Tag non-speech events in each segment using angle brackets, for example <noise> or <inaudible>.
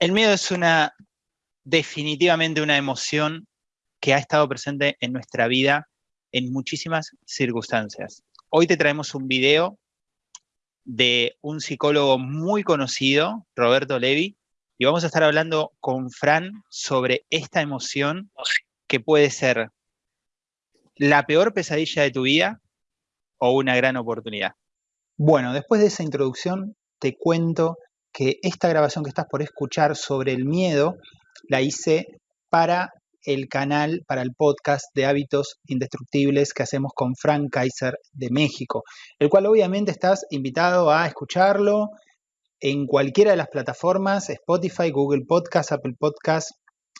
El miedo es una, definitivamente una emoción que ha estado presente en nuestra vida en muchísimas circunstancias. Hoy te traemos un video de un psicólogo muy conocido, Roberto Levi, y vamos a estar hablando con Fran sobre esta emoción que puede ser la peor pesadilla de tu vida o una gran oportunidad. Bueno, después de esa introducción te cuento que esta grabación que estás por escuchar sobre el miedo la hice para el canal, para el podcast de hábitos indestructibles que hacemos con Frank Kaiser de México, el cual obviamente estás invitado a escucharlo en cualquiera de las plataformas, Spotify, Google Podcast, Apple Podcast,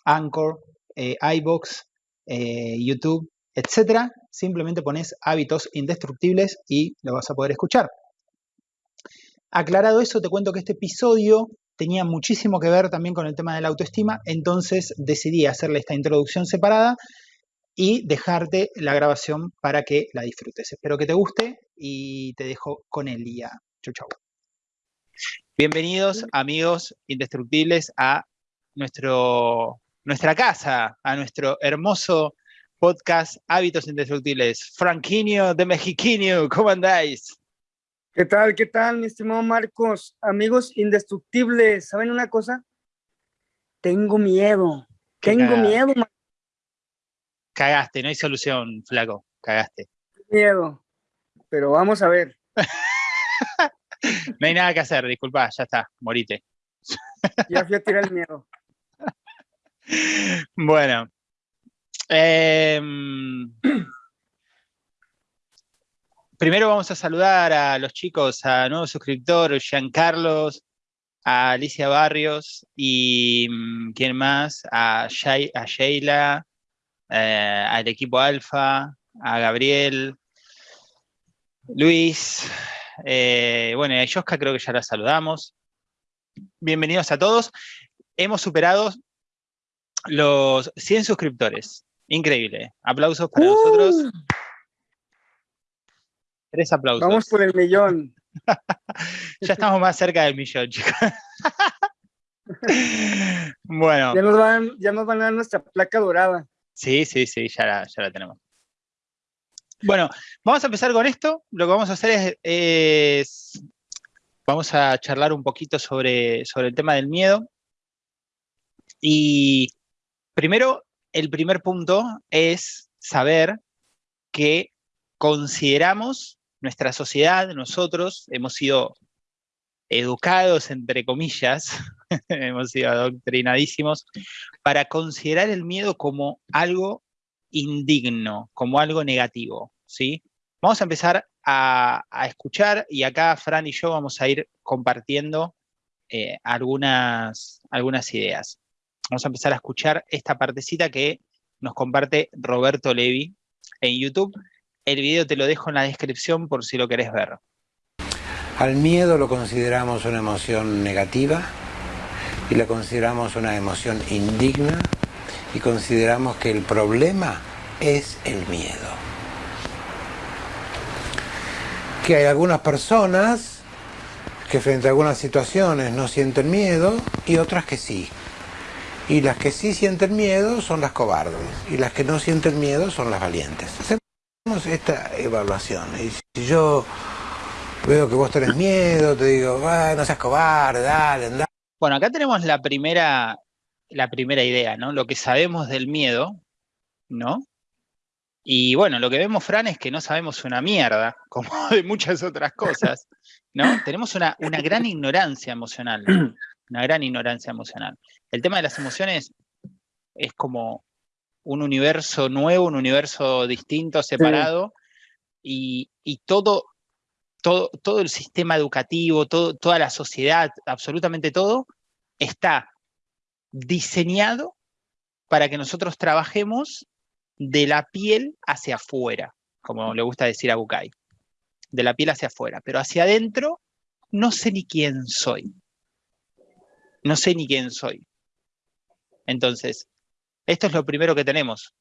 Anchor, eh, iBox, eh, YouTube, etcétera. Simplemente pones hábitos indestructibles y lo vas a poder escuchar. Aclarado eso, te cuento que este episodio tenía muchísimo que ver también con el tema de la autoestima, entonces decidí hacerle esta introducción separada y dejarte la grabación para que la disfrutes. Espero que te guste y te dejo con el día. Chau, chau. Bienvenidos, amigos indestructibles, a nuestro, nuestra casa, a nuestro hermoso podcast Hábitos Indestructibles. Franquinho de Mexiquinho, ¿cómo andáis? ¿Qué tal? ¿Qué tal, mi estimado Marcos? Amigos indestructibles, ¿saben una cosa? Tengo miedo. Tengo miedo. Cagaste, no hay solución, flaco. Cagaste. Miedo. Pero vamos a ver. <laughs> no hay nada que hacer, disculpa, ya está, morite. ya fui a tirar el miedo. <laughs> Bueno. Eh, <clears throat> primero vamos a saludar a los chicos, a nuevo suscriptor, Carlos, a Alicia Barrios y mm, ¿quién más? A, Sheila, eh, al equipo Alfa, a Gabriel, Luis, eh, bueno, a Yoska creo que ya la saludamos. Bienvenidos a todos. Hemos superado los 100 suscriptores. Increíble. Aplausos para ¡Uh! nosotros. Tres aplausos. Vamos por el millón. <laughs> ya estamos más cerca del millón, chicos. <laughs> bueno. Ya nos, van, ya nos van a dar nuestra placa dorada. Sí, sí, sí, ya la, ya la tenemos. Bueno, vamos a empezar con esto. Lo que vamos a hacer es, vamos a charlar un poquito sobre, sobre el tema del miedo. Y primero, el primer punto es saber que consideramos nuestra sociedad, nosotros, hemos sido educados, entre comillas, <laughs> hemos sido adoctrinadísimos, para considerar el miedo como algo indigno, como algo negativo, ¿sí? Vamos a empezar a, escuchar y acá Fran y yo vamos a ir compartiendo eh, algunas, algunas ideas. Vamos a empezar a escuchar esta partecita que nos comparte Roberto Levi en YouTube el video te lo dejo en la descripción por si lo querés ver. Al miedo lo consideramos una emoción negativa y la consideramos una emoción indigna y consideramos que el problema es el miedo. Que hay algunas personas que frente a algunas situaciones no sienten miedo y otras que sí. Y las que sí sienten miedo son las cobardes y las que no sienten miedo son las valientes esta evaluación. Y si yo veo que vos tenés miedo, te digo, no seas cobarde, dale, anda. Bueno, acá tenemos la primera, la primera idea, ¿no? Lo que sabemos del miedo, ¿no? Y bueno, lo que vemos, Fran, es que no sabemos una mierda, <laughs> como de muchas otras cosas, ¿no? Tenemos una, una gran ignorancia emocional, una gran ignorancia emocional. El tema de las emociones es como un universo nuevo, un universo distinto, separado, y, todo, todo, todo, el sistema educativo, todo, toda la sociedad, absolutamente todo, está diseñado para que nosotros trabajemos de la piel hacia afuera, como le gusta decir a Bukai, de la piel hacia afuera, pero hacia adentro no sé ni quién soy. No sé ni quién soy. Entonces, esto es lo primero que tenemos.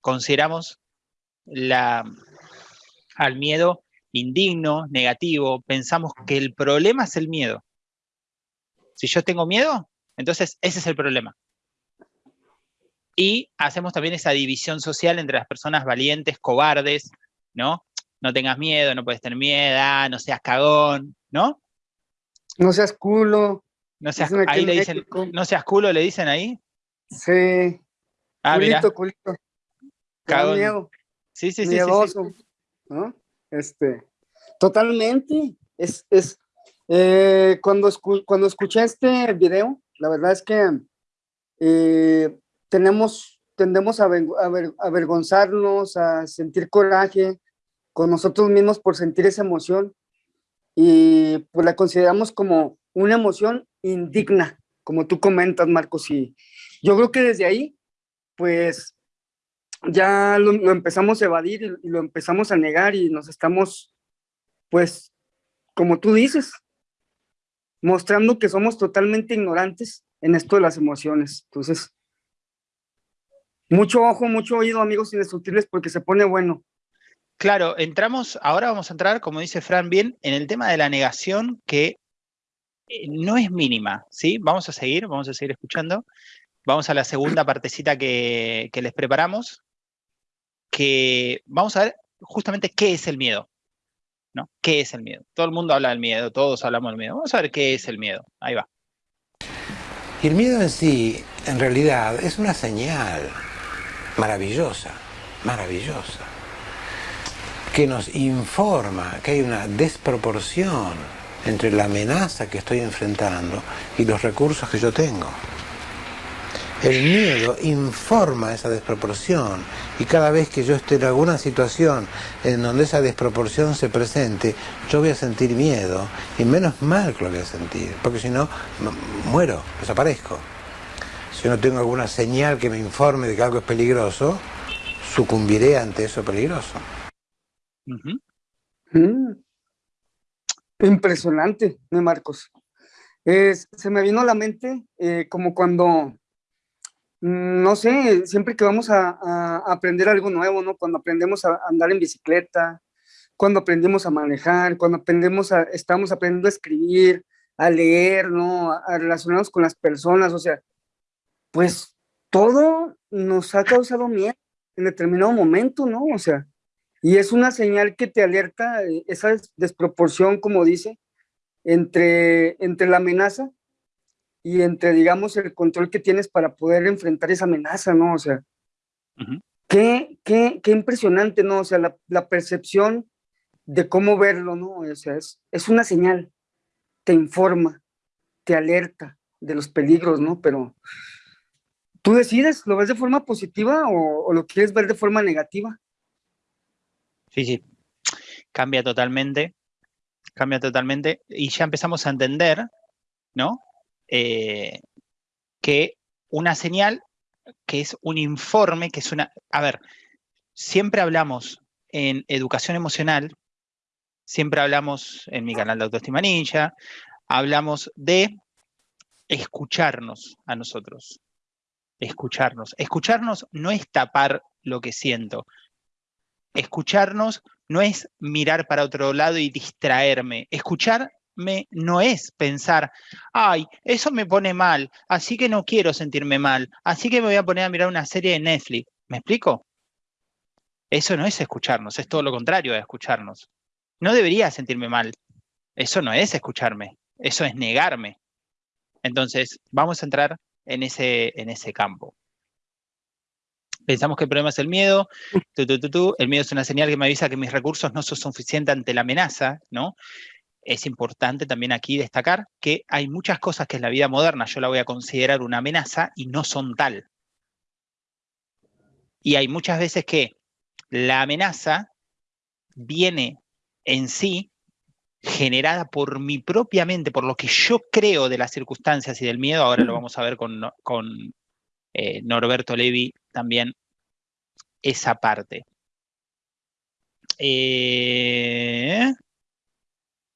Consideramos la, al miedo indigno, negativo, pensamos que el problema es el miedo. Si yo tengo miedo, Entonces, ese es el problema. Y hacemos también esa división social entre las personas valientes, cobardes, ¿no? No tengas miedo, no puedes tener miedo, ah, no seas cagón, ¿no? No seas culo. No seas, ahí le dicen, no seas culo, le dicen ahí. Sí. Ah, culito, culito. Cagón. miedo. Sí, sí, sí, Miedoso, ¿no? Este, totalmente. Es, es, eh, cuando, cuando escuché este video, la verdad es que eh, tenemos, tendemos a, avergonzarnos, a sentir coraje con nosotros mismos por sentir esa emoción y pues la consideramos como una emoción indigna, como tú comentas, Marcos, y yo creo que desde ahí, pues ya lo, empezamos a evadir y, lo empezamos a negar y nos estamos, pues, como tú dices, mostrando que somos totalmente ignorantes en esto de las emociones. Entonces, mucho ojo, mucho oído, amigos indestructibles, porque se pone bueno. Claro, entramos, ahora vamos a entrar, como dice Fran bien, en el tema de la negación que eh, no es mínima, ¿sí? Vamos a seguir, vamos a seguir escuchando. Vamos a la segunda partecita que, les preparamos, que vamos a ver justamente qué es el miedo, ¿no? ¿Qué es el miedo? Todo el mundo habla del miedo, todos hablamos del miedo. Vamos a ver qué es el miedo. Ahí va. Y el miedo en sí, en realidad, es una señal maravillosa, maravillosa, que nos informa que hay una desproporción entre la amenaza que estoy enfrentando y los recursos que yo tengo. El miedo informa esa desproporción y cada vez que yo esté en alguna situación en donde esa desproporción se presente, yo voy a sentir miedo y menos mal que lo voy a sentir, porque si no, muero, desaparezco. Si no tengo alguna señal que me informe de que algo es peligroso, sucumbiré ante eso peligroso. Mm. Impresionante, Marcos. se me vino a la mente eh, como cuando no sé, siempre que vamos a, aprender algo nuevo, ¿no? Cuando aprendemos a andar en bicicleta, cuando aprendemos a manejar, cuando aprendemos a, estamos aprendiendo a escribir, a leer, ¿no? A, relacionarnos con las personas, o sea, pues todo nos ha causado miedo en determinado momento, ¿no? O sea, y es una señal que te alerta eh, esa desproporción, como dice, entre, entre la amenaza y entre, digamos, el control que tienes para poder enfrentar esa amenaza, ¿no? O sea, qué, qué, qué, impresionante, ¿no? O sea, la, la, percepción de cómo verlo, ¿no? O sea, es, es una señal, te informa, te alerta de los peligros, ¿no? Pero tú decides, ¿lo ves de forma positiva o, o lo quieres ver de forma negativa? Sí, sí, cambia totalmente, cambia totalmente y ya empezamos a entender, ¿no? Eh, que una señal que es un informe, que es una... A ver, siempre hablamos en educación emocional, siempre hablamos en mi canal de Autoestima Ninja, hablamos de escucharnos a nosotros. Escucharnos. Escucharnos no es tapar lo que siento. Escucharnos no es mirar para otro lado y distraerme. Escuchar no es pensar, ay, eso me pone mal, así que no quiero sentirme mal, así que me voy a poner a mirar una serie de Netflix. ¿Me explico? Eso no es escucharnos, es todo lo contrario de escucharnos. No debería sentirme mal. Eso no es escucharme, eso es negarme. Entonces, vamos a entrar en ese, en ese campo. Pensamos que el problema es el miedo, el miedo es una señal que me avisa que mis recursos no son suficientes ante la amenaza, ¿no? Es importante también aquí destacar que hay muchas cosas que en la vida moderna yo la voy a considerar una amenaza y no son tal. Y hay muchas veces que la amenaza viene en sí generada por mi propia mente, por lo que yo creo de las circunstancias y del miedo, ahora lo vamos a ver con, con eh, Norberto Levi también, esa parte. Eh,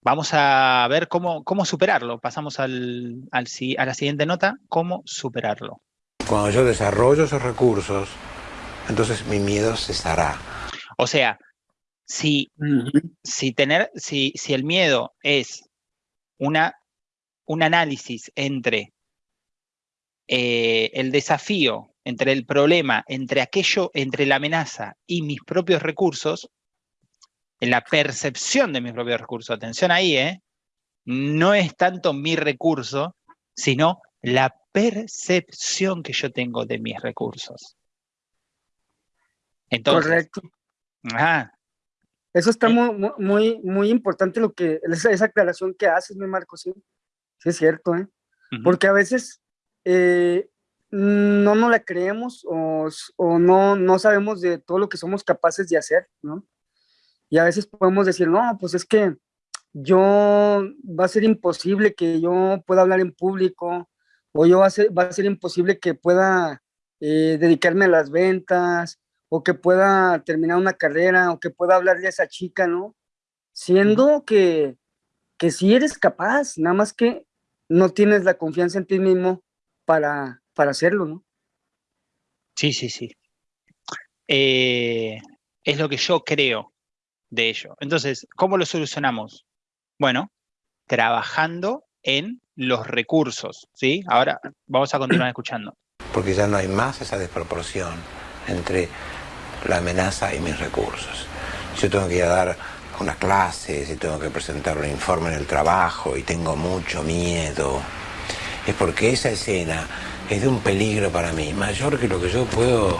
Vamos a ver cómo, cómo superarlo. Pasamos al, al, a la siguiente nota, cómo superarlo. Cuando yo desarrollo esos recursos, entonces mi miedo cesará. O sea, si, si, tener, si, si el miedo es una, un análisis entre eh, el desafío entre el problema, entre aquello, entre la amenaza y mis propios recursos, en la percepción de mis propios recursos, atención ahí, ¿eh? no es tanto mi recurso, sino la percepción que yo tengo de mis recursos. Entonces, Correcto. Ajá, Eso está Eh. muy, muy, muy importante lo que, esa, esa aclaración que haces, mi Marco, sí. Sí es cierto, ¿eh? Porque a veces eh, no nos la creemos o, o no, no sabemos de todo lo que somos capaces de hacer, ¿no? Y a veces podemos decir, no, pues es que yo va a ser imposible que yo pueda hablar en público o yo va a ser, va a ser imposible que pueda eh, dedicarme a las ventas o que pueda terminar una carrera o que pueda hablarle a esa chica, ¿no? Siendo que, que sí eres capaz, nada más que no tienes la confianza en ti mismo para, para hacerlo, ¿no? Sí, sí, sí. Eh, es lo que yo creo de ello. Entonces, ¿cómo lo solucionamos? Bueno, trabajando en los recursos, ¿sí? Ahora vamos a continuar escuchando. porque ya no hay más esa desproporción entre la amenaza y mis recursos. Yo tengo que ir a dar una clase, si tengo que presentar un informe en el trabajo y tengo mucho miedo, es porque esa escena es de un peligro para mí, mayor que lo que yo puedo,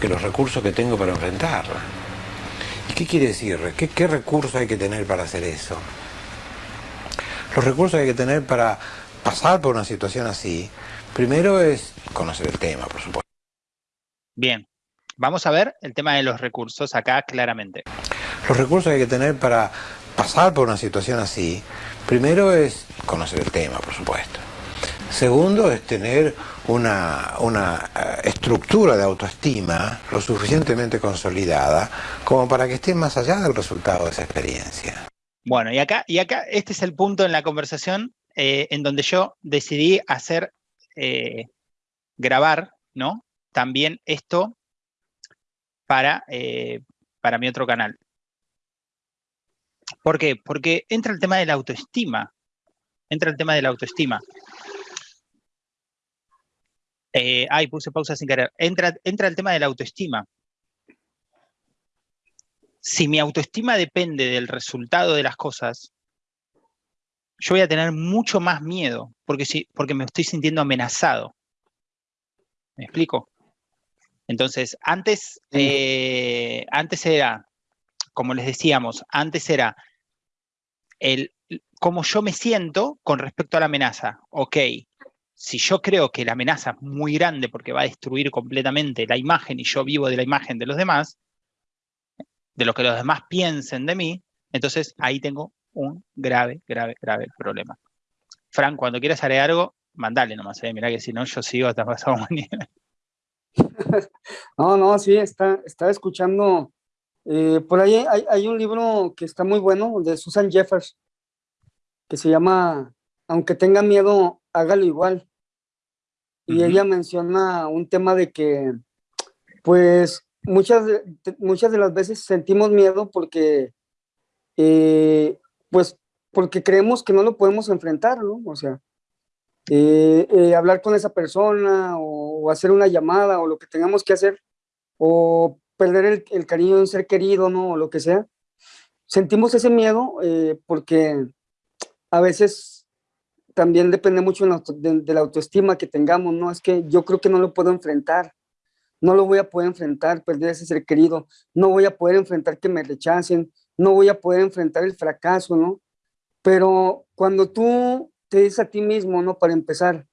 que los recursos que tengo para enfrentarla. ¿Y qué quiere decir? ¿Qué, qué recursos hay que tener para hacer eso? Los recursos que hay que tener para pasar por una situación así, primero es conocer el tema, por supuesto. Bien, vamos a ver el tema de los recursos acá claramente. Los recursos que hay que tener para pasar por una situación así, primero es conocer el tema, por supuesto. Segundo es tener una, una eh, estructura de autoestima lo suficientemente consolidada como para que esté más allá del resultado de esa experiencia. Bueno, y acá, y acá este es el punto en la conversación eh, en donde yo decidí hacer, eh, grabar, ¿no? También esto para, para mi otro canal. ¿Por qué? Porque entra el tema de la autoestima. Entra el tema de la autoestima. Eh, ay, puse pausa sin querer. Entra, entra el tema de la autoestima. Si mi autoestima depende del resultado de las cosas, yo voy a tener mucho más miedo porque, si, porque me estoy sintiendo amenazado. ¿Me explico? Entonces, antes, eh, antes era, como les decíamos, antes era el cómo yo me siento con respecto a la amenaza. Ok, si yo creo que la amenaza es muy grande porque va a destruir completamente la imagen y yo vivo de la imagen de los demás, de lo que los demás piensen de mí, entonces ahí tengo un grave, grave, grave problema. Fran, cuando quieras agregar algo, mandale nomás, eh, mirá que si no yo sigo hasta pasado <laughs> mañana. No, no, sí, está, está escuchando. eh, por ahí hay un libro que está muy bueno de Susan Jeffers, que se llama Aunque tenga miedo, hágalo igual. Y ella menciona un tema de que, pues, muchas muchas de las veces sentimos miedo porque, eh, pues, porque creemos que no lo podemos enfrentar, ¿no? O sea, eh, eh, hablar con esa persona o, o hacer una llamada o lo que tengamos que hacer o perder el, el cariño de un ser querido, ¿no? O lo que sea. Sentimos ese miedo porque a veces también depende mucho de la, autoestima que tengamos, ¿no? Es que yo creo que no lo puedo enfrentar, no lo voy a poder enfrentar, perder ese ser querido, no voy a poder enfrentar que me rechacen, no voy a poder enfrentar el fracaso, ¿no? Pero cuando tú te dices a ti mismo, ¿no? Para empezar,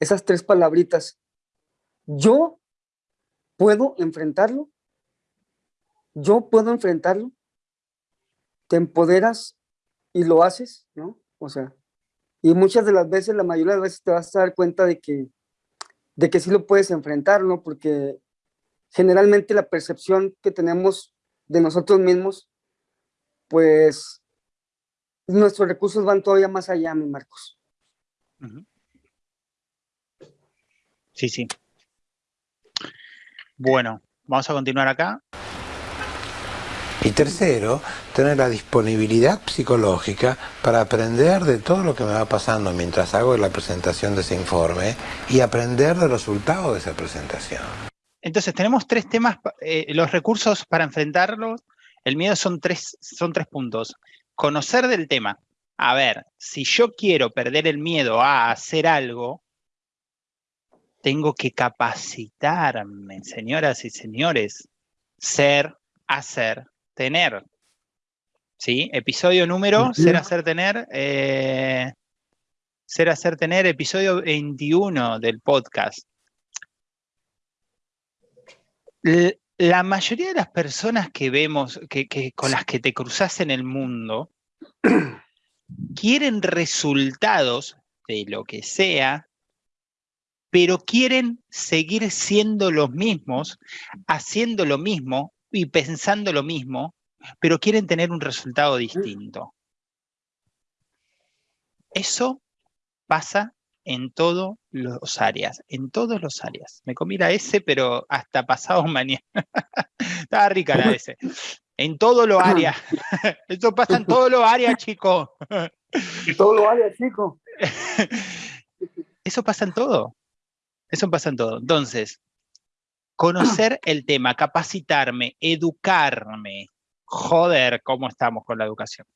esas tres palabritas, yo puedo enfrentarlo, yo puedo enfrentarlo, te empoderas y lo haces, ¿no? O sea, y muchas de las veces, la mayoría de las veces te vas a dar cuenta de que, de que sí lo puedes enfrentar, ¿no? Porque generalmente la percepción que tenemos de nosotros mismos, pues nuestros recursos van todavía más allá, mi Marcos. Sí, sí. Bueno, vamos a continuar acá. Y tercero, tener la disponibilidad psicológica para aprender de todo lo que me va pasando mientras hago la presentación de ese informe y aprender del resultado de esa presentación. Entonces tenemos tres temas, eh, los recursos para enfrentarlos, el miedo son tres, son tres puntos. Conocer del tema. A ver, si yo quiero perder el miedo a hacer algo, tengo que capacitarme, señoras y señores. Ser, hacer, tener. ¿Sí? Episodio número, ser, hacer, tener. Eh, ser, hacer, tener, episodio 21 del podcast. La mayoría de las personas que vemos, que, con las que te cruzas en el mundo, <clears throat> quieren resultados de lo que sea pero quieren seguir siendo los mismos, haciendo lo mismo y pensando lo mismo, pero quieren tener un resultado distinto. Eso pasa en todas las áreas, en todos los áreas. Me comí la S, pero hasta pasado <laughs> mañana. Estaba rica la S. En todos los áreas. <laughs> Eso pasa en todos los áreas, chicos. En todos los áreas, chicos. <laughs> Eso pasa en todo. Eso pasa en todo. Entonces, conocer el tema, capacitarme, educarme. Joder, ¿cómo estamos con la educación?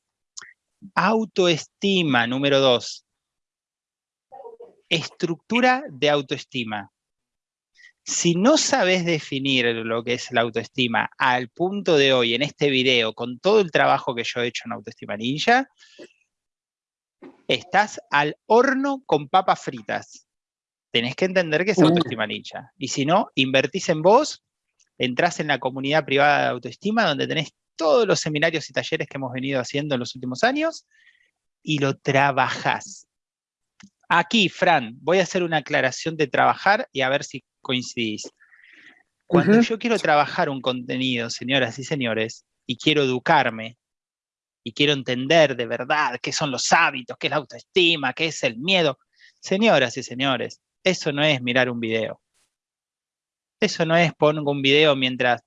Autoestima, número dos. Estructura de autoestima. Si no sabes definir lo que es la autoestima al punto de hoy, en este video, con todo el trabajo que yo he hecho en Autoestima Ninja, estás al horno con papas fritas tenés que entender que es autoestima ninja. Y si no, invertís en vos, entrás en la comunidad privada de autoestima, donde tenés todos los seminarios y talleres que hemos venido haciendo en los últimos años, y lo trabajás. Aquí, Fran, voy a hacer una aclaración de trabajar y a ver si coincidís. Cuando yo quiero trabajar un contenido, señoras y señores, y quiero educarme, y quiero entender de verdad qué son los hábitos, qué es la autoestima, qué es el miedo, señoras y señores, eso no es mirar un video. Eso no es poner un video mientras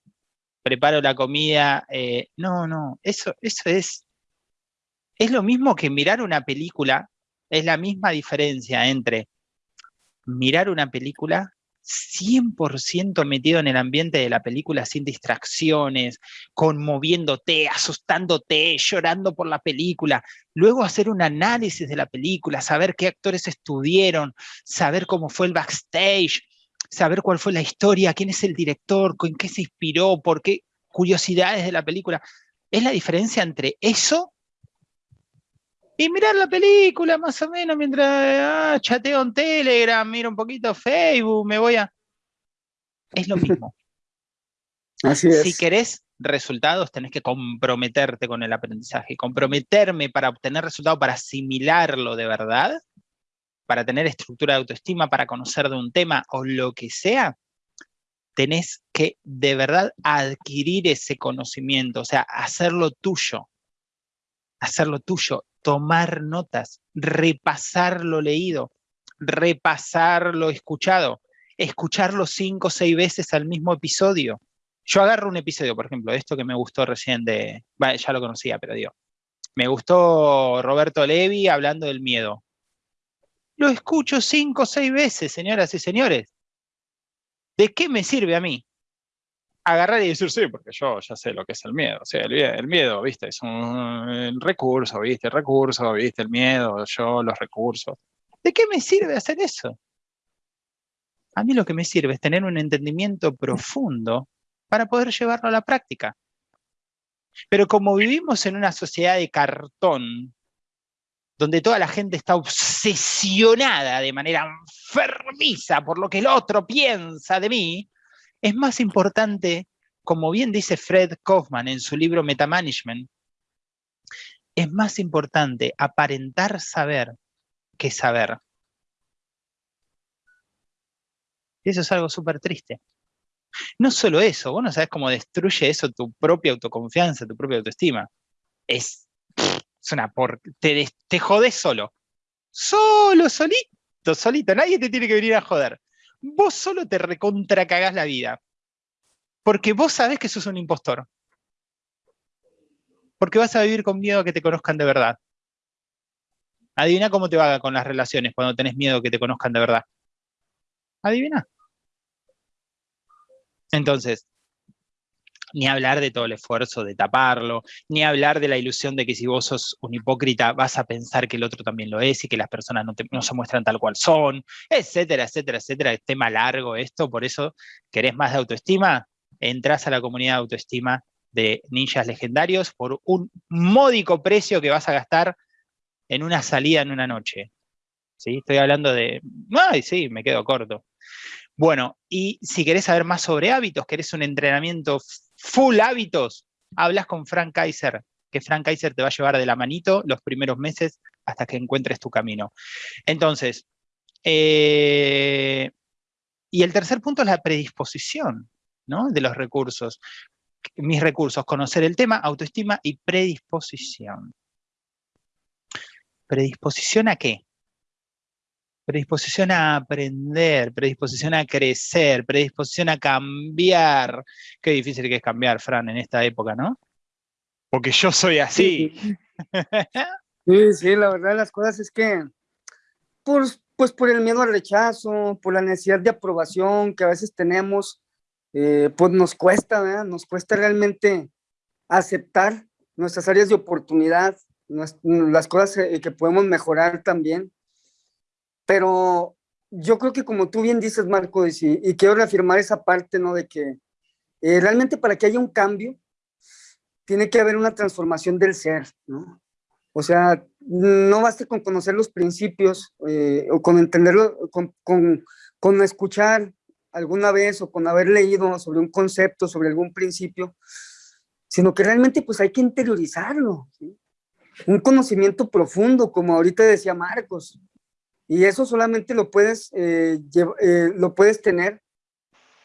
preparo la comida. Eh, no, no, eso, eso es... Es lo mismo que mirar una película, es la misma diferencia entre mirar una película 100% metido en el ambiente de la película, sin distracciones, conmoviéndote, asustándote, llorando por la película. Luego hacer un análisis de la película, saber qué actores estuvieron, saber cómo fue el backstage, saber cuál fue la historia, quién es el director, con qué se inspiró, por qué curiosidades de la película. Es la diferencia entre eso y mirar la película más o menos mientras ah, chateo en Telegram, miro un poquito Facebook, me voy a... Es lo mismo. <laughs> Así es. Si querés resultados, tenés que comprometerte con el aprendizaje. Comprometerme para obtener resultados, para asimilarlo de verdad, para tener estructura de autoestima, para conocer de un tema o lo que sea, tenés que de verdad adquirir ese conocimiento, o sea, hacerlo tuyo. Hacerlo tuyo tomar notas, repasar lo leído, repasar lo escuchado, escucharlo cinco o seis veces al mismo episodio. Yo agarro un episodio, por ejemplo, esto que me gustó recién de, ya lo conocía, pero digo, me gustó Roberto Levi hablando del miedo. Lo escucho cinco o seis veces, señoras y señores. ¿De qué me sirve a mí? Agarrar y decir, sí, porque yo ya sé lo que es el miedo. O sea, el, miedo, viste, es un recurso, viste, el recurso, viste, el miedo, yo, los recursos. ¿De qué me sirve hacer eso? A mí lo que me sirve es tener un entendimiento profundo para poder llevarlo a la práctica. Pero como vivimos en una sociedad de cartón, donde toda la gente está obsesionada de manera enfermiza por lo que el otro piensa de mí, es más importante, como bien dice Fred Kaufman en su libro Metamanagement, es más importante aparentar saber que saber. Y eso es algo súper triste. No solo eso, vos no sabes cómo destruye eso tu propia autoconfianza, tu propia autoestima. Es, una por... Te, te jodes solo. Solo, solito, solito. Nadie te tiene que venir a joder vos solo te recontracagás la vida. Porque vos sabés que sos un impostor. Porque vas a vivir con miedo a que te conozcan de verdad. Adivina cómo te va con las relaciones cuando tenés miedo a que te conozcan de verdad. Adivina. Entonces, ni hablar de todo el esfuerzo de taparlo, ni hablar de la ilusión de que si vos sos un hipócrita vas a pensar que el otro también lo es y que las personas no, se muestran tal cual son, etcétera, etcétera, etcétera. Es tema largo esto, por eso querés más de autoestima, entras a la comunidad de autoestima de ninjas legendarios por un módico precio que vas a gastar en una salida en una noche. ¿Sí? Estoy hablando de... Ay, sí, me quedo corto. Bueno, y si querés saber más sobre hábitos, querés un entrenamiento full hábitos, hablas con Frank Kaiser, que Frank Kaiser te va a llevar de la manito los primeros meses hasta que encuentres tu camino. Entonces, eh, y el tercer punto es la predisposición ¿no? de los recursos. Mis recursos, conocer el tema, autoestima y predisposición. ¿Predisposición a qué? Predisposición a aprender, predisposición a crecer, predisposición a cambiar. Qué difícil que es cambiar, Fran, en esta época, ¿no? Porque yo soy así. Sí, sí, la verdad las cosas es que, pues, pues por el miedo al rechazo, por la necesidad de aprobación que a veces tenemos, eh, pues nos cuesta, ¿verdad? Nos cuesta realmente aceptar nuestras áreas de oportunidad, las cosas eh, que podemos mejorar también. Pero yo creo que como tú bien dices, Marco, y, y quiero reafirmar esa parte, ¿no? De que eh, realmente para que haya un cambio, tiene que haber una transformación del ser, ¿no? O sea, no basta con conocer los principios eh, o con entenderlo, con, con, con, escuchar alguna vez o con haber leído sobre un concepto, sobre algún principio, sino que realmente pues hay que interiorizarlo, ¿sí? Un conocimiento profundo, como ahorita decía Marcos, y eso solamente lo puedes, eh, eh, lo puedes tener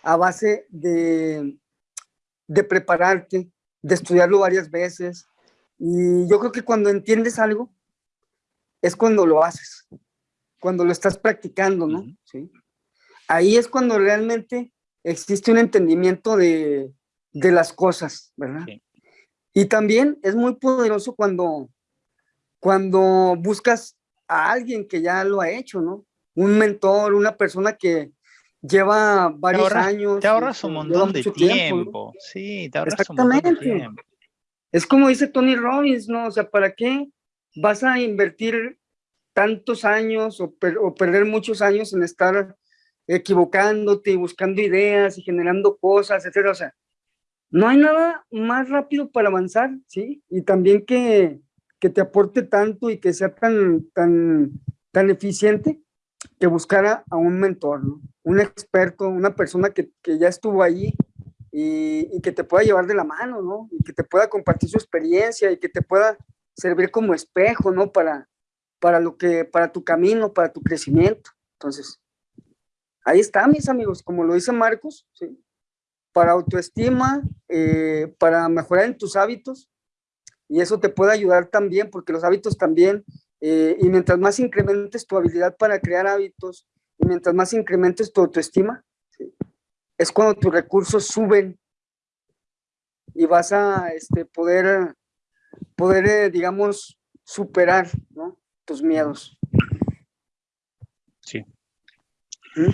a base de, de prepararte, de estudiarlo varias veces. Y yo creo que cuando entiendes algo, es cuando lo haces, cuando lo estás practicando, ¿no? ¿Sí? Ahí es cuando realmente existe un entendimiento de, de las cosas, ¿verdad? Y también es muy poderoso cuando, cuando buscas a alguien que ya lo ha hecho, ¿no? Un mentor, una persona que lleva varios años. Te ahorras un montón de tiempo. Sí, te ahorras un montón de tiempo. Es como dice Tony Robbins, ¿no? O sea, ¿para qué vas a invertir tantos años o, o perder muchos años en estar equivocándote y buscando ideas y generando cosas, etcétera? O sea, no hay nada más rápido para avanzar, ¿sí? Y también que que te aporte tanto y que sea tan, tan, tan eficiente que buscara a un mentor, un experto, una persona que, que ya estuvo ahí y, que te pueda llevar de la mano, ¿no? Y que te pueda compartir su experiencia y que te pueda servir como espejo, ¿no? Para, para, lo que, para tu camino, para tu crecimiento. Entonces, ahí está, mis amigos, como lo dice Marcos, para autoestima, eh, para mejorar en tus hábitos, y eso te puede ayudar también porque los hábitos también, eh, y mientras más incrementes tu habilidad para crear hábitos, y mientras más incrementes tu autoestima, es cuando tus recursos suben y vas a este, poder, poder eh, digamos, superar ¿no? tus miedos. Sí. ¿Mm?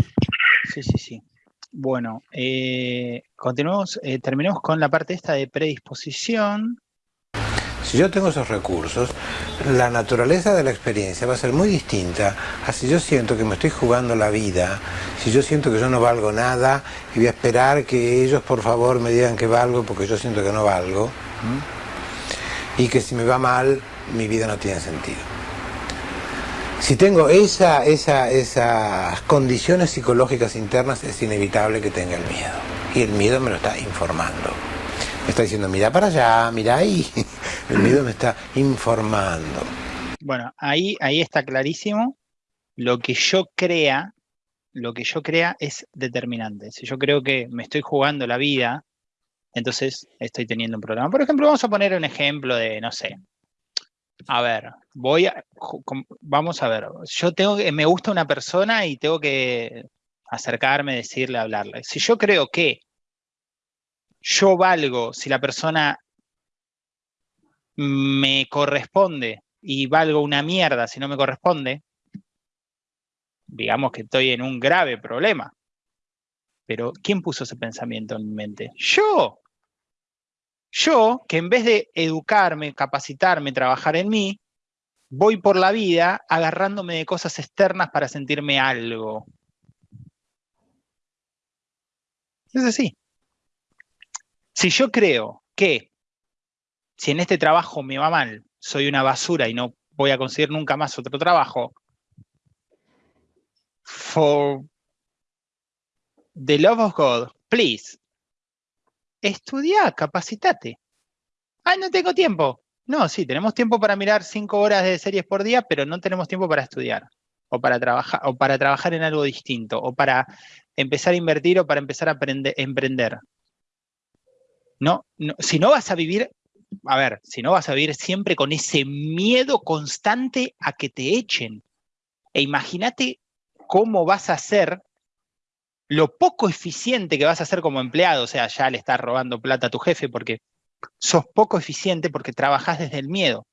Sí, sí, sí. Bueno, eh, continuamos, terminemos con la parte esta de predisposición. Si yo tengo esos recursos, la naturaleza de la experiencia va a ser muy distinta a si yo siento que me estoy jugando la vida, si yo siento que yo no valgo nada y voy a esperar que ellos por favor me digan que valgo porque yo siento que no valgo y que si me va mal mi vida no tiene sentido. Si tengo esa, esa, esas condiciones psicológicas internas es inevitable que tenga el miedo y el miedo me lo está informando. Me está diciendo, mira para allá, mira ahí. <laughs> El miedo me está informando. Bueno, ahí, ahí está clarísimo. Lo que yo crea, lo que yo crea es determinante. Si yo creo que me estoy jugando la vida, entonces estoy teniendo un problema. Por ejemplo, vamos a poner un ejemplo de, no sé, a ver, voy a, vamos a ver, yo tengo que, me gusta una persona y tengo que acercarme, decirle, hablarle. Si yo creo que yo valgo si la persona me corresponde y valgo una mierda si no me corresponde, digamos que estoy en un grave problema. Pero, ¿quién puso ese pensamiento en mi mente? ¡Yo! Yo, que en vez de educarme, capacitarme, trabajar en mí, voy por la vida agarrándome de cosas externas para sentirme algo. Es así. Si yo creo que si en este trabajo me va mal, soy una basura y no voy a conseguir nunca más otro trabajo, for the love of God, please, estudia, capacitate. Ah, no tengo tiempo. No, sí, tenemos tiempo para mirar cinco horas de series por día, pero no tenemos tiempo para estudiar o para trabajar o para trabajar en algo distinto o para empezar a invertir o para empezar a emprender. No, no, si no vas a vivir, a ver, si no vas a vivir siempre con ese miedo constante a que te echen. E imagínate cómo vas a ser lo poco eficiente que vas a ser como empleado, o sea, ya le estás robando plata a tu jefe porque sos poco eficiente porque trabajás desde el miedo.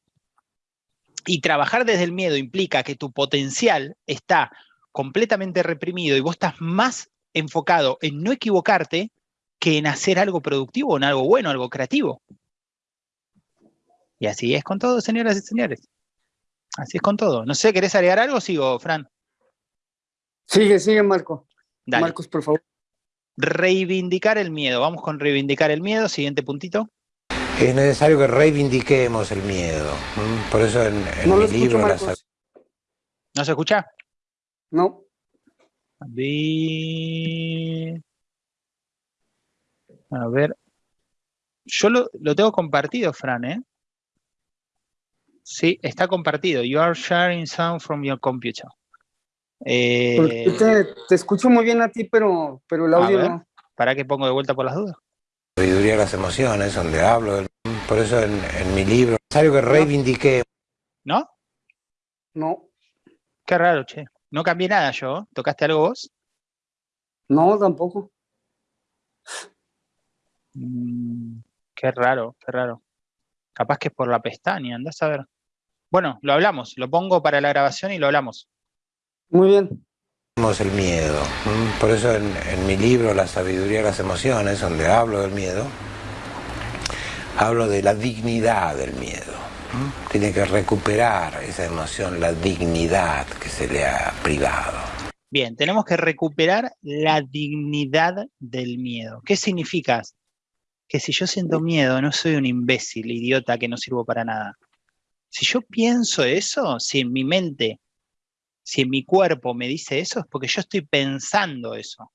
Y trabajar desde el miedo implica que tu potencial está completamente reprimido y vos estás más enfocado en no equivocarte que en hacer algo productivo, en algo bueno, algo creativo. Y así es con todo, señoras y señores. Así es con todo. No sé, ¿querés agregar algo? Sigo, Fran. Sigue, sigue, Marco. Marcos, por favor. Reivindicar el miedo. Vamos con reivindicar el miedo. Siguiente puntito. Es necesario que reivindiquemos el miedo. Por eso en, mi libro... ¿No se escucha? No. A ver. Yo lo, lo tengo compartido, Fran, ¿eh? Sí, está compartido. You are sharing sound from your computer. Eh, te, escucho muy bien a ti, pero, pero el audio no. ¿Para qué pongo de vuelta por las dudas? Sabiduría las emociones, donde hablo. Por eso en, mi libro, es necesario que reivindique. ¿No? No. Qué raro, che. No cambié nada yo. ¿Tocaste algo vos? No, tampoco. Mm, qué raro, qué raro. Capaz que es por la pestaña, andás a ver. Bueno, lo hablamos. Lo pongo para la grabación y lo hablamos. Muy bien. Tenemos el miedo. Por eso en, mi libro La sabiduría de las emociones, donde hablo del miedo, hablo de la dignidad del miedo. Tiene que recuperar esa emoción, la dignidad que se le ha privado. Bien, tenemos que recuperar la dignidad del miedo. ¿Qué significa? Que si yo siento miedo, no soy un imbécil, idiota, que no sirvo para nada. Si yo pienso eso, si en mi mente si en mi cuerpo me dice eso, es porque yo estoy pensando eso.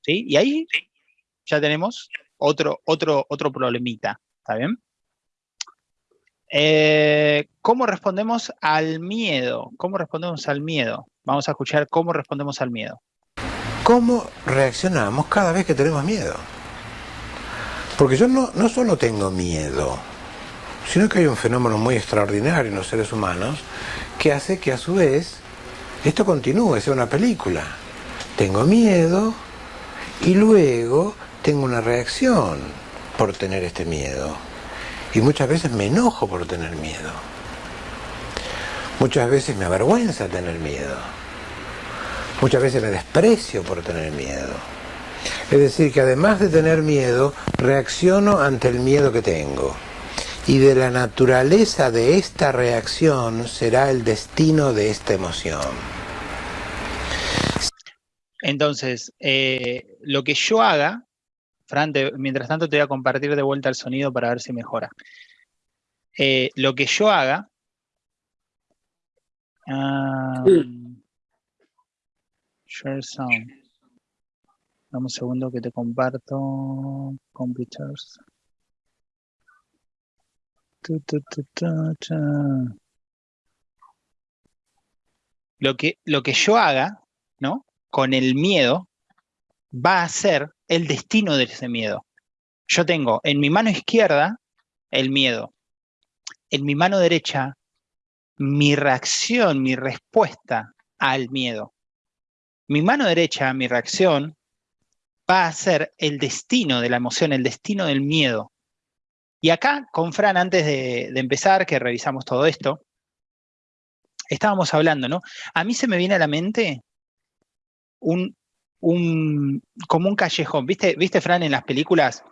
¿Sí? Y ahí ya tenemos otro, otro, otro problemita. ¿Está bien? Eh, ¿Cómo respondemos al miedo? ¿Cómo respondemos al miedo? Vamos a escuchar cómo respondemos al miedo. ¿Cómo reaccionamos cada vez que tenemos miedo? Porque yo no, no solo tengo miedo, sino que hay un fenómeno muy extraordinario en los seres humanos que hace que a su vez esto continúe, sea una película. Tengo miedo y luego tengo una reacción por tener este miedo. Y muchas veces me enojo por tener miedo. Muchas veces me avergüenza tener miedo. Muchas veces me desprecio por tener miedo. Es decir, que además de tener miedo, reacciono ante el miedo que tengo y de la naturaleza de esta reacción será el destino de esta emoción. Entonces, eh, lo que yo haga, Fran, mientras tanto te voy a compartir de vuelta el sonido para ver si mejora. Eh, lo que yo haga... share sound. Dame un segundo que te comparto. Computers. Lo que, lo que yo haga, ¿no? Con el miedo, va a ser el destino de ese miedo. Yo tengo en mi mano izquierda el miedo. En mi mano derecha, mi reacción, mi respuesta al miedo. Mi mano derecha, mi reacción, va a ser el destino de la emoción, el destino del miedo. Y acá, con Fran, antes de, de empezar, que revisamos todo esto, estábamos hablando, ¿no? A mí se me viene a la mente un, un, como un callejón. ¿Viste, ¿Viste, Fran, en las películas?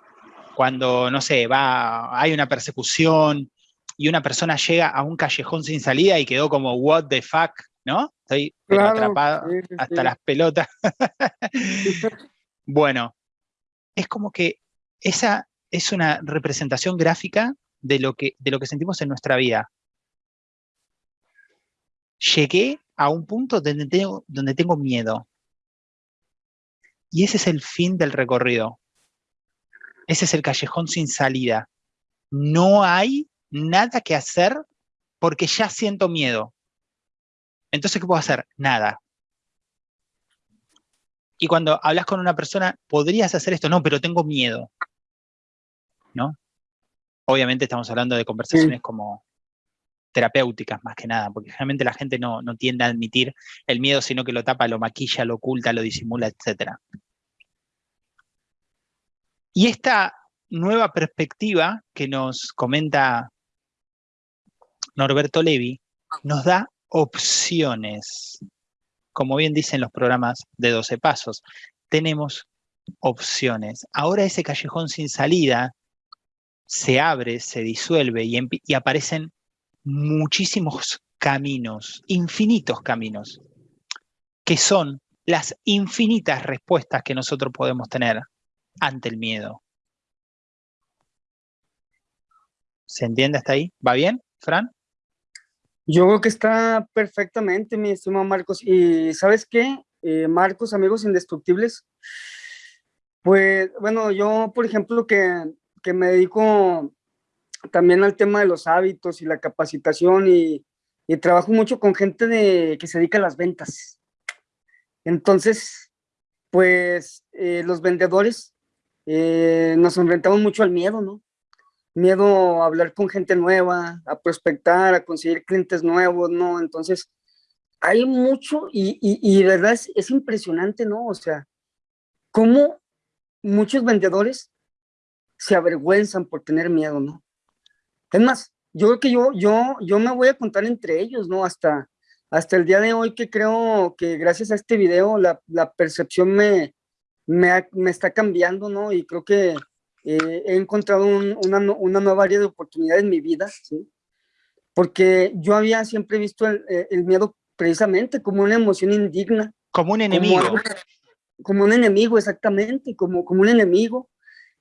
Cuando, no sé, va, hay una persecución y una persona llega a un callejón sin salida y quedó como, what the fuck, ¿no? Estoy atrapado hasta las pelotas. <laughs> bueno, es como que esa es una representación gráfica de lo que, de lo que sentimos en nuestra vida. Llegué a un punto donde tengo, donde tengo miedo. Y ese es el fin del recorrido. Ese es el callejón sin salida. No hay nada que hacer porque ya siento miedo. Entonces, ¿qué puedo hacer? Nada. Y cuando hablas con una persona, podrías hacer esto, no, pero tengo miedo. ¿No? Obviamente estamos hablando de conversaciones como terapéuticas más que nada, porque generalmente la gente no, no, tiende a admitir el miedo, sino que lo tapa, lo maquilla, lo oculta, lo disimula, etc. Y esta nueva perspectiva que nos comenta Norberto Levi nos da opciones. Como bien dicen los programas de 12 pasos, tenemos opciones. Ahora ese callejón sin salida se abre, se disuelve y, aparecen muchísimos caminos, infinitos caminos, que son las infinitas respuestas que nosotros podemos tener ante el miedo. ¿Se entiende hasta ahí? ¿Va bien, Fran? Yo creo que está perfectamente, mi estimado Marcos. Y ¿sabes qué? Eh, Marcos, amigos indestructibles, pues, bueno, yo, por ejemplo, que, que, me dedico también al tema de los hábitos y la capacitación y, trabajo mucho con gente de, que se dedica a las ventas. Entonces, pues, eh, los vendedores eh, nos enfrentamos mucho al miedo, ¿no? miedo a hablar con gente nueva, a prospectar, a conseguir clientes nuevos, ¿no? Entonces, hay mucho y, y, verdad es, es, impresionante, ¿no? O sea, cómo muchos vendedores se avergüenzan por tener miedo, ¿no? Es más, yo creo que yo, yo, yo me voy a contar entre ellos, ¿no? Hasta, hasta el día de hoy que creo que gracias a este video la, la percepción me, me, me está cambiando, ¿no? Y creo que eh, he encontrado una, una, nueva área de oportunidad en mi vida, ¿sí? porque yo había siempre visto el, eh, el, miedo precisamente como una emoción indigna. Como un enemigo. Como, como un enemigo, exactamente, como, como un enemigo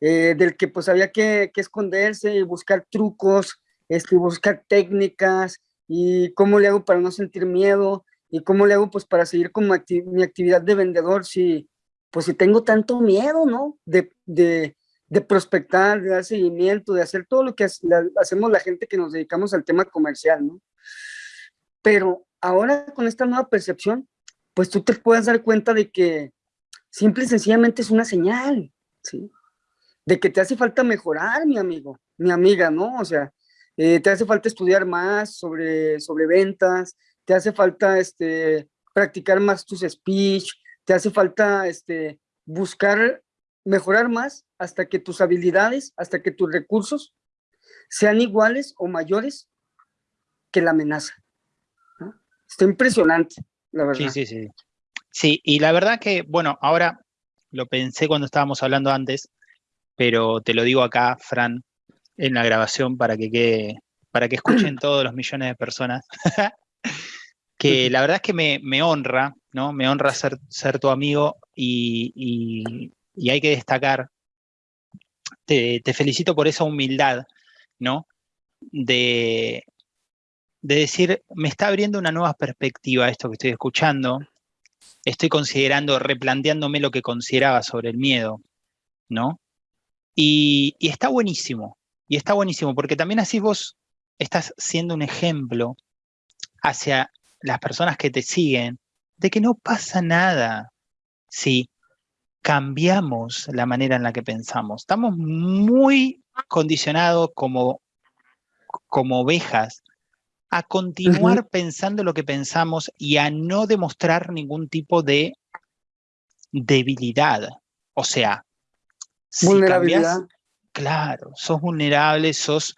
eh, del que pues había que, que esconderse, buscar trucos, este, buscar técnicas, y cómo le hago para no sentir miedo, y cómo le hago pues para seguir con mi, acti mi actividad de vendedor si, pues si tengo tanto miedo, ¿no? De, de, de prospectar, de dar seguimiento, de hacer todo lo que hacemos la gente que nos dedicamos al tema comercial, ¿no? Pero ahora con esta nueva percepción, pues tú te puedes dar cuenta de que simple y sencillamente es una señal, ¿sí? De que te hace falta mejorar, mi amigo, mi amiga, ¿no? O sea, eh, te hace falta estudiar más sobre, sobre ventas, te hace falta este, practicar más tus speech, te hace falta este, buscar mejorar más hasta que tus habilidades, hasta que tus recursos sean iguales o mayores que la amenaza. Está impresionante, la verdad. Sí, sí, sí. Sí, y la verdad que, bueno, ahora lo pensé cuando estábamos hablando antes, pero te lo digo acá, Fran, en la grabación para que quede, para que escuchen todos los millones de personas, <laughs> que la verdad es que me, honra, ¿no? Me honra ser, ser tu amigo y, y hay que destacar, te, felicito por esa humildad, ¿no? De, de decir, me está abriendo una nueva perspectiva esto que estoy escuchando, estoy considerando, replanteándome lo que consideraba sobre el miedo, ¿no? Y, y, está buenísimo, y está buenísimo, porque también así vos estás siendo un ejemplo hacia las personas que te siguen, de que no pasa nada si cambiamos la manera en la que pensamos. Estamos muy condicionados como, como ovejas a continuar pensando lo que pensamos y a no demostrar ningún tipo de debilidad. O sea, vulnerabilidad. claro, sos vulnerable, sos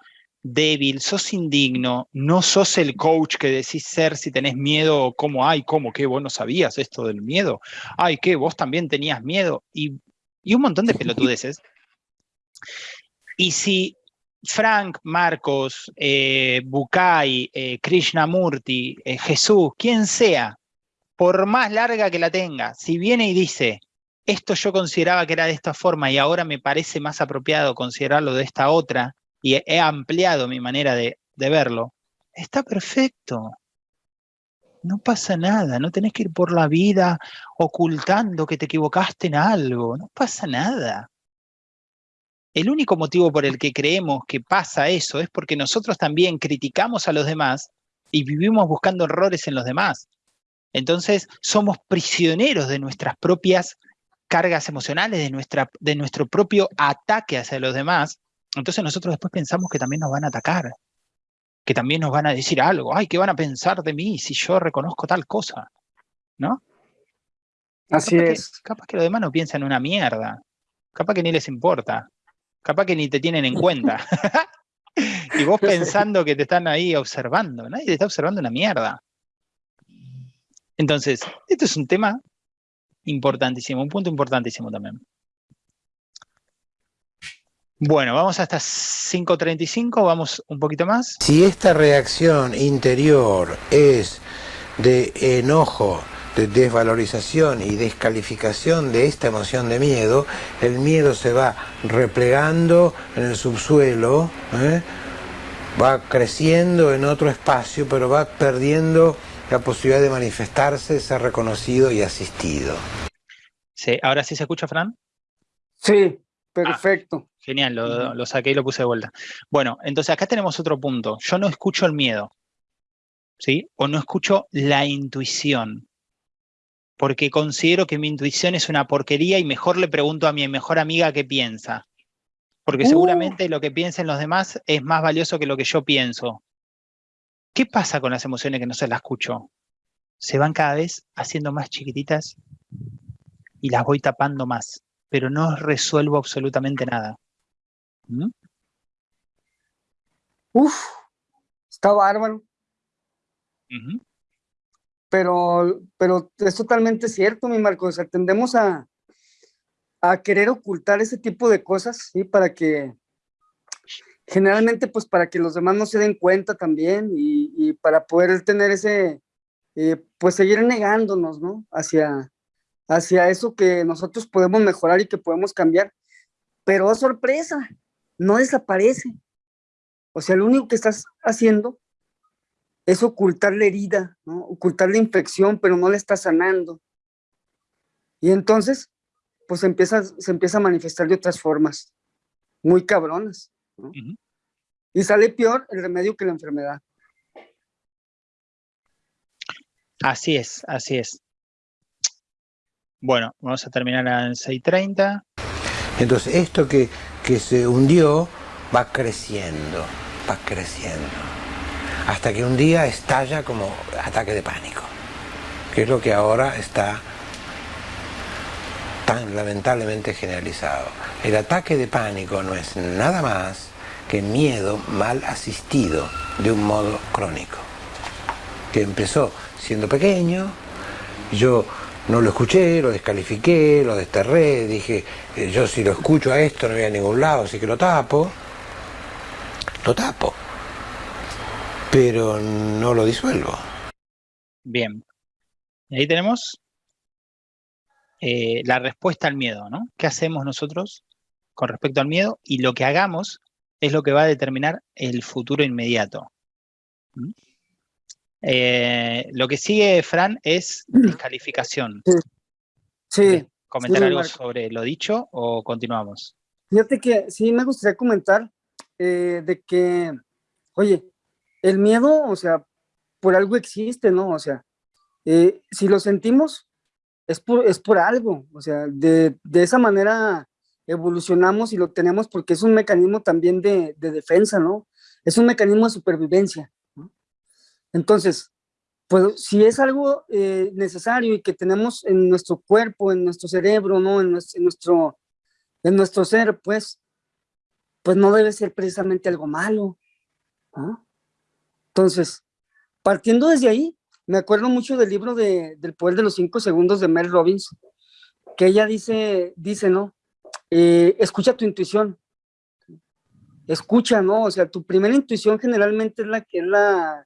débil, sos indigno, no sos el coach que decís ser si tenés miedo, como, ay, ¿cómo? ¿Qué? ¿Vos no sabías esto del miedo? Ay, ¿qué? ¿Vos también tenías miedo? Y, un montón de pelotudeces. Y si Frank, Marcos, eh, Bukai, eh, Krishnamurti, eh, Jesús, quien sea, por más larga que la tenga, si viene y dice, esto yo consideraba que era de esta forma y ahora me parece más apropiado considerarlo de esta otra, y he ampliado mi manera de, verlo, está perfecto. No pasa nada, no tenés que ir por la vida ocultando que te equivocaste en algo, no pasa nada. El único motivo por el que creemos que pasa eso es porque nosotros también criticamos a los demás y vivimos buscando errores en los demás. Entonces somos prisioneros de nuestras propias cargas emocionales, de, nuestra, de nuestro propio ataque hacia los demás, entonces nosotros después pensamos que también nos van a atacar, que también nos van a decir algo, ay, ¿qué van a pensar de mí si yo reconozco tal cosa? ¿No? Así es. capaz que los demás no piensan una mierda, capaz que ni les importa, capaz que ni te tienen en cuenta. <laughs> y vos pensando que te están ahí observando, nadie te está observando una mierda. Entonces, esto es un tema importantísimo, un punto importantísimo también. Bueno, vamos hasta 5.35, vamos un poquito más. Si esta reacción interior es de enojo, de desvalorización y descalificación de esta emoción de miedo, el miedo se va replegando en el subsuelo, ¿eh? va creciendo en otro espacio, pero va perdiendo la posibilidad de manifestarse, ser reconocido y asistido. Sí, ¿ahora sí se escucha, Fran? Sí, perfecto. Genial, lo, saqué y lo puse de vuelta. Bueno, entonces acá tenemos otro punto. Yo no escucho el miedo, ¿sí? O no escucho la intuición. Porque considero que mi intuición es una porquería y mejor le pregunto a mi mejor amiga qué piensa. Porque uh. seguramente lo que piensen los demás es más valioso que lo que yo pienso. ¿Qué pasa con las emociones que no se las escucho? Se van cada vez haciendo más chiquititas y las voy tapando más, pero no resuelvo absolutamente nada. Uf, está bárbaro. Pero, pero es totalmente cierto, mi Marco. O sea, tendemos a, a querer ocultar ese tipo de cosas, ¿sí? Para que, generalmente, pues para que los demás no se den cuenta también y, para poder tener ese, eh, pues seguir negándonos, ¿no? Hacia, hacia eso que nosotros podemos mejorar y que podemos cambiar. Pero oh, sorpresa, no desaparece. O sea, lo único que estás haciendo es ocultar la herida, ¿no? ocultar la infección, pero no la estás sanando. Y entonces, pues empieza, se empieza a manifestar de otras formas, muy cabronas. Y sale peor el remedio que la enfermedad. Así es, así es. Bueno, vamos a terminar en 6.30. Entonces, esto que que se hundió va creciendo, va creciendo, hasta que un día estalla como ataque de pánico, que es lo que ahora está tan lamentablemente generalizado. El ataque de pánico no es nada más que miedo mal asistido de un modo crónico, que empezó siendo pequeño, yo no lo escuché, lo descalifiqué, lo desterré, dije, eh, yo si lo escucho a esto no voy a ningún lado, así que lo tapo, lo tapo, pero no lo disuelvo. Bien, ahí tenemos eh, la respuesta al miedo, ¿no? ¿Qué hacemos nosotros con respecto al miedo? Y lo que hagamos es lo que va a determinar el futuro inmediato. ¿Mm? Eh, lo que sigue, Fran, es descalificación. Sí. ¿Comentar algo sobre lo dicho o continuamos? Fíjate que sí me gustaría comentar eh, de que, oye, el miedo, o sea, por algo existe, ¿no? O sea, eh, si lo sentimos, es por, es por algo, o sea, de, esa manera evolucionamos y lo tenemos porque es un mecanismo también de, de defensa, ¿no? Es un mecanismo de supervivencia. Entonces, pues si es algo eh, necesario y que tenemos en nuestro cuerpo, en nuestro cerebro, ¿no? En nuestro, en nuestro, ser, pues, pues no debe ser precisamente algo malo. Entonces, partiendo desde ahí, me acuerdo mucho del libro de, del poder de los cinco segundos de Mel Robbins, que ella dice, dice, ¿no? Eh, escucha tu intuición. Escucha, ¿no? O sea, tu primera intuición generalmente es la que es la,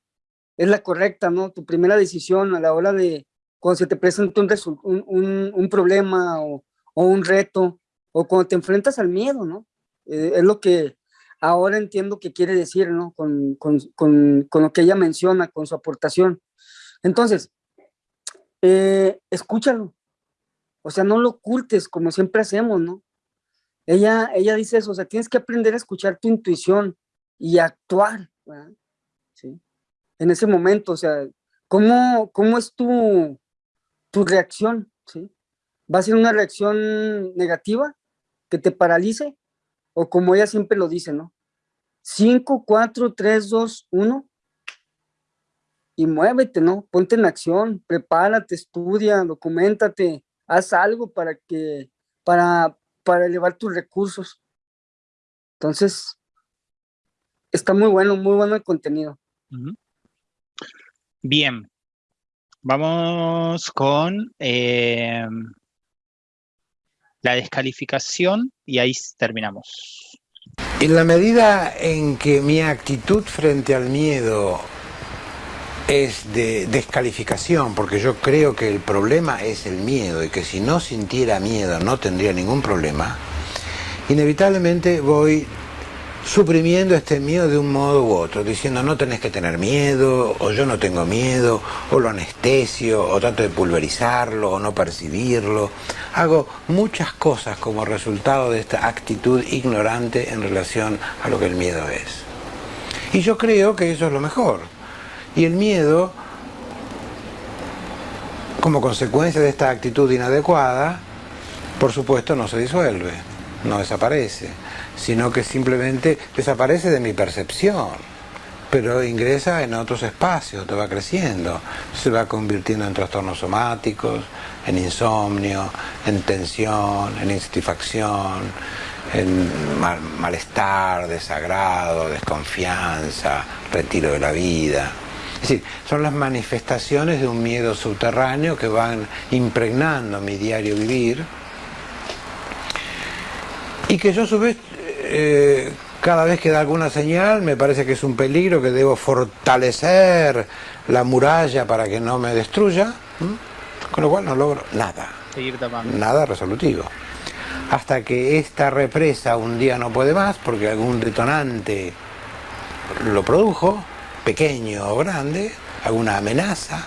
es la correcta, ¿no? Tu primera decisión a la hora de, cuando se te presenta un, un, un, problema o, o, un reto, o cuando te enfrentas al miedo, ¿no? Eh, es lo que ahora entiendo que quiere decir, ¿no? Con, con, con, con lo que ella menciona, con su aportación. Entonces, eh, escúchalo. O sea, no lo ocultes como siempre hacemos, ¿no? Ella, ella dice eso, o sea, tienes que aprender a escuchar tu intuición y actuar, ¿Sí? En ese momento, o sea, ¿cómo, cómo es tu, tu reacción? ¿Va a ser una reacción negativa que te paralice? O como ella siempre lo dice, ¿no? 5, 4, 3, 2, 1 y muévete, ¿no? Ponte en acción, prepárate, estudia, documentate, haz algo para que, para, para elevar tus recursos. Entonces, está muy bueno, muy bueno el contenido. Bien, vamos con eh, la descalificación y ahí terminamos. En la medida en que mi actitud frente al miedo es de descalificación, porque yo creo que el problema es el miedo y que si no sintiera miedo no tendría ningún problema, inevitablemente voy suprimiendo este miedo de un modo u otro, diciendo no tenés que tener miedo, o yo no tengo miedo, o lo anestesio, o trato de pulverizarlo, o no percibirlo. Hago muchas cosas como resultado de esta actitud ignorante en relación a lo que el miedo es. Y yo creo que eso es lo mejor y el miedo, como consecuencia de esta actitud inadecuada, por supuesto no se disuelve, no desaparece, sino que simplemente desaparece de mi percepción, pero ingresa en otros espacios, te va creciendo, se va convirtiendo en trastornos somáticos, en insomnio, en tensión, en insatisfacción, en malestar, desagrado, desconfianza, retiro de la vida. Es decir, son las manifestaciones de un miedo subterráneo que van impregnando mi diario vivir y que yo a su vez eh, cada vez que da alguna señal me parece que es un peligro que debo fortalecer la muralla para que no me destruya con lo cual no logro nada. Nada resolutivo. Hasta que esta represa un día no puede más porque algún detonante lo produjo pequeño o grande, alguna amenaza,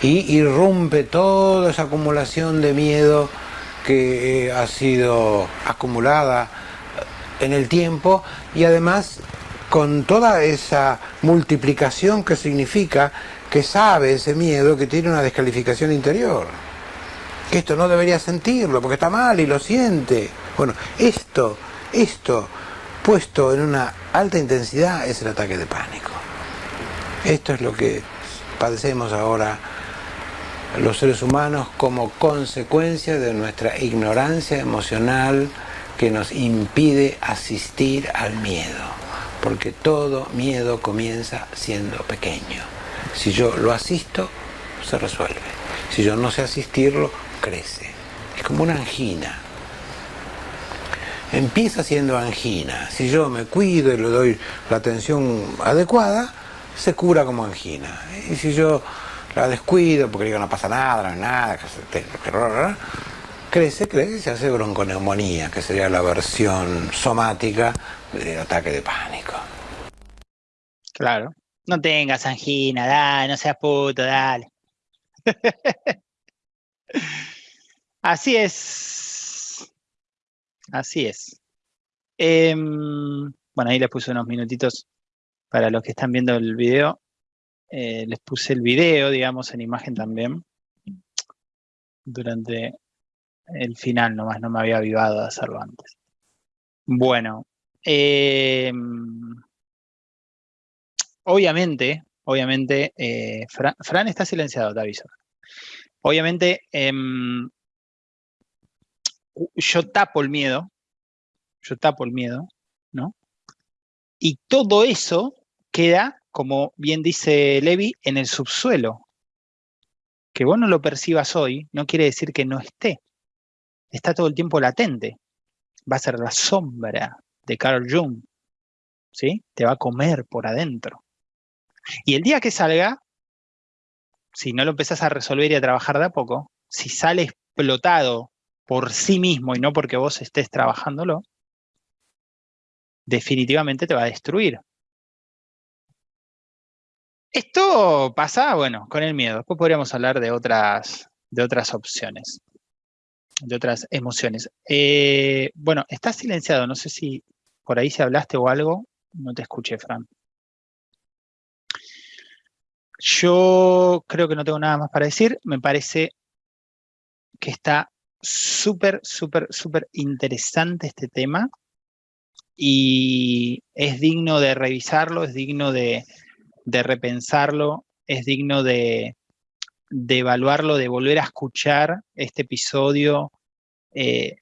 y irrumpe toda esa acumulación de miedo que eh, ha sido acumulada en el tiempo y además con toda esa multiplicación que significa que sabe ese miedo que tiene una descalificación interior. Que esto no debería sentirlo porque está mal y lo siente. Bueno, esto, esto puesto en una alta intensidad es el ataque de pánico. Esto es lo que padecemos ahora los seres humanos como consecuencia de nuestra ignorancia emocional que nos impide asistir al miedo. Porque todo miedo comienza siendo pequeño. Si yo lo asisto, se resuelve. Si yo no sé asistirlo, crece. Es como una angina. Empieza siendo angina. Si yo me cuido y le doy la atención adecuada, se cura como angina. Y si yo la descuido porque digo no pasa nada, no es nada, crece, crece y se hace bronconeumonía, que sería la versión somática del ataque de pánico. Claro. No tengas angina, dale, no seas puto, dale. <laughs> Así es. Así es. Em, bueno, ahí les puse unos minutitos para los que están viendo el video, eh, les puse el video, digamos, en imagen también, durante el final nomás, no me había avivado de hacerlo antes. Bueno, eh, obviamente, obviamente, eh, Fran, está silenciado, te aviso. Obviamente, em, yo tapo el miedo, yo tapo el miedo, ¿no? Y todo eso queda, como bien dice Levi, en el subsuelo. Que vos no lo percibas hoy no quiere decir que no esté. Está todo el tiempo latente. Va a ser la sombra de Carl Jung. ¿Sí? Te va a comer por adentro. Y el día que salga, si no lo empezás a resolver y a trabajar de a poco, si sale explotado por sí mismo y no porque vos estés trabajándolo, definitivamente te va a destruir. Esto pasa, bueno, con el miedo. Después podríamos hablar de otras, de otras opciones, de otras emociones. Eh, bueno, está silenciado. No sé si por ahí si hablaste o algo. No te escuché, Fran. Yo creo que no tengo nada más para decir. Me parece que está súper, súper, súper interesante este tema y es digno de revisarlo, es digno de, repensarlo, es digno de, evaluarlo, de volver a escuchar este episodio. Eh,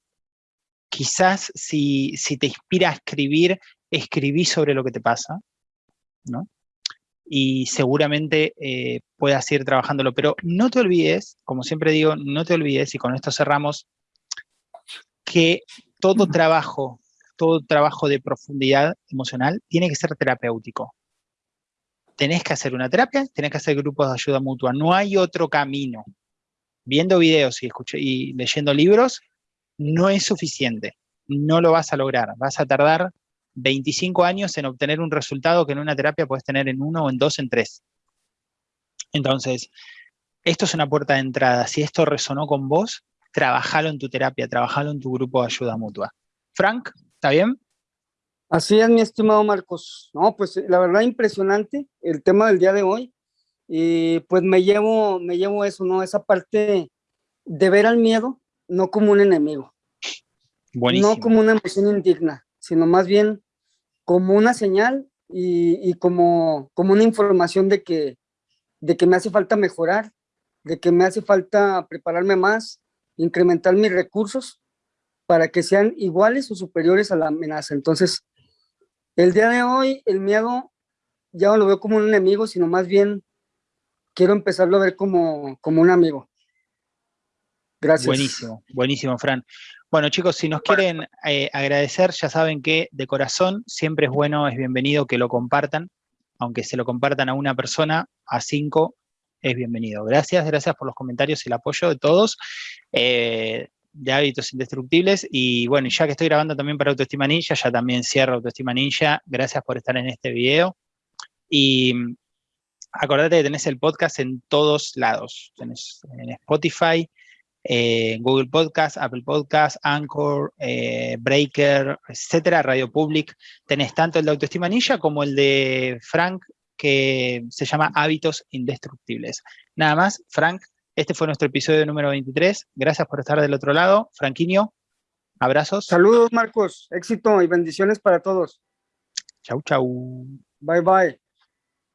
quizás si, si, te inspira a escribir, escribí sobre lo que te pasa, ¿no? Y seguramente eh, puedas ir trabajándolo, pero no te olvides, como siempre digo, no te olvides, y con esto cerramos, que todo trabajo todo trabajo de profundidad emocional tiene que ser terapéutico. Tenés que hacer una terapia, tenés que hacer grupos de ayuda mutua. No hay otro camino. Viendo videos y, y leyendo libros no es suficiente. No lo vas a lograr. Vas a tardar 25 años en obtener un resultado que en una terapia puedes tener en uno en dos, en tres. Entonces, esto es una puerta de entrada. Si esto resonó con vos, trabajalo en tu terapia, trabajalo en tu grupo de ayuda mutua. Frank, ¿Está bien? Así es, mi estimado Marcos. No, pues la verdad impresionante el tema del día de hoy. Y pues me llevo, me llevo eso, ¿no? Esa parte de ver al miedo no como un enemigo. Buenísimo. No como una emoción indigna, sino más bien como una señal y, como, como una información de que, de que me hace falta mejorar, de que me hace falta prepararme más, incrementar mis recursos para que sean iguales o superiores a la amenaza. Entonces, el día de hoy, el miedo ya no lo veo como un enemigo, sino más bien quiero empezarlo a ver como, como un amigo. Gracias. Buenísimo, buenísimo, Fran. Bueno, chicos, si nos quieren eh, agradecer, ya saben que de corazón siempre es bueno, es bienvenido que lo compartan, aunque se lo compartan a una persona, a cinco, es bienvenido. Gracias, gracias por los comentarios y el apoyo de todos. Eh, de hábitos indestructibles. Y bueno, ya que estoy grabando también para Autoestima Ninja, ya también cierro Autoestima Ninja. Gracias por estar en este video. Y mm, acordate que tenés el podcast en todos lados. Tenés en Spotify, eh, Google Podcast, Apple Podcast, Anchor, eh, Breaker, etcétera, Radio Public. Tenés tanto el de Autoestima Ninja como el de Frank, que se llama Hábitos Indestructibles. Nada más, Frank, este fue nuestro episodio número 23. Gracias por estar del otro lado. Franquiño, abrazos. Saludos, Marcos. Éxito y bendiciones para todos. Chau, chau. Bye, bye.